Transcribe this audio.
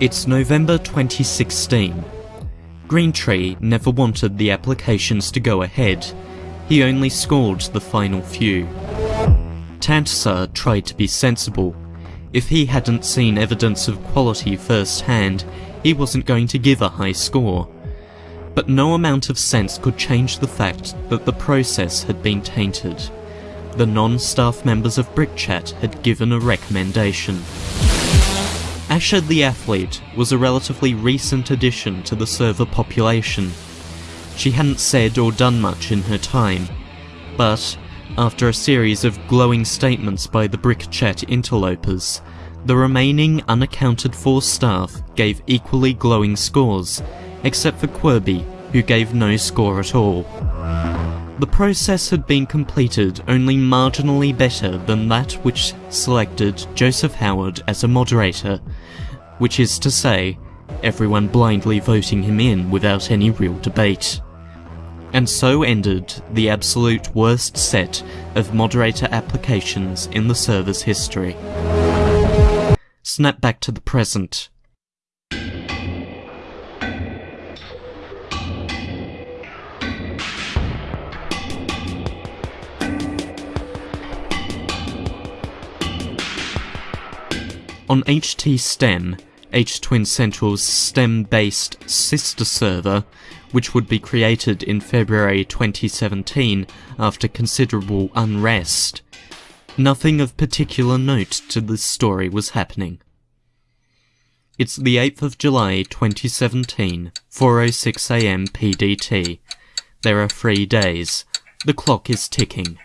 It's November 2016. Greentree never wanted the applications to go ahead. He only scored the final few. Tantser tried to be sensible. If he hadn't seen evidence of quality firsthand, he wasn't going to give a high score. But no amount of sense could change the fact that the process had been tainted. The non-staff members of BrickChat had given a recommendation. Asher the Athlete was a relatively recent addition to the server population. She hadn't said or done much in her time, but after a series of glowing statements by the BrickChat interlopers, the remaining unaccounted for staff gave equally glowing scores, except for Quirby, who gave no score at all. The process had been completed only marginally better than that which selected Joseph Howard as a moderator, which is to say, everyone blindly voting him in without any real debate. And so ended the absolute worst set of moderator applications in the server's history. Snap back to the present. On HT STEM, H Twin Central's STEM-based sister server, which would be created in February 2017 after considerable unrest, nothing of particular note to this story was happening. It's the 8th of July 2017, 4.06am PDT. There are three days. The clock is ticking.